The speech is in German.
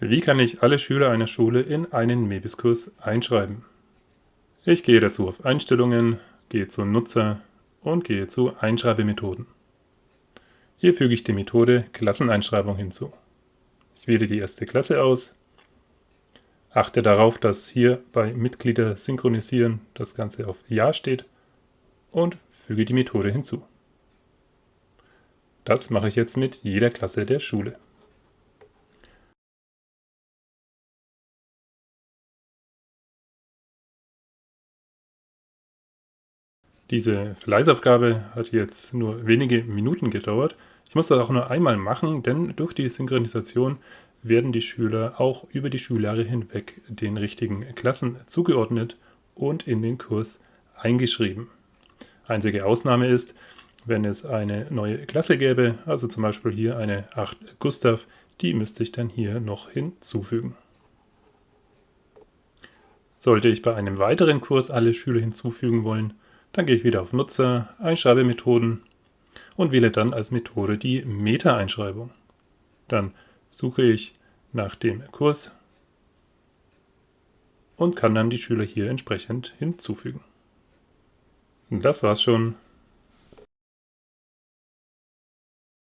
Wie kann ich alle Schüler einer Schule in einen MEBIS-Kurs einschreiben? Ich gehe dazu auf Einstellungen, gehe zu Nutzer und gehe zu Einschreibemethoden. Hier füge ich die Methode Klasseneinschreibung hinzu. Ich wähle die erste Klasse aus, achte darauf, dass hier bei Mitglieder synchronisieren das Ganze auf Ja steht und füge die Methode hinzu. Das mache ich jetzt mit jeder Klasse der Schule. Diese Fleißaufgabe hat jetzt nur wenige Minuten gedauert. Ich muss das auch nur einmal machen, denn durch die Synchronisation werden die Schüler auch über die Schuljahre hinweg den richtigen Klassen zugeordnet und in den Kurs eingeschrieben. Einzige Ausnahme ist, wenn es eine neue Klasse gäbe, also zum Beispiel hier eine 8 Gustav, die müsste ich dann hier noch hinzufügen. Sollte ich bei einem weiteren Kurs alle Schüler hinzufügen wollen, dann gehe ich wieder auf Nutzer, Einschreibemethoden und wähle dann als Methode die Meta-Einschreibung. Dann suche ich nach dem Kurs und kann dann die Schüler hier entsprechend hinzufügen. Das war's schon.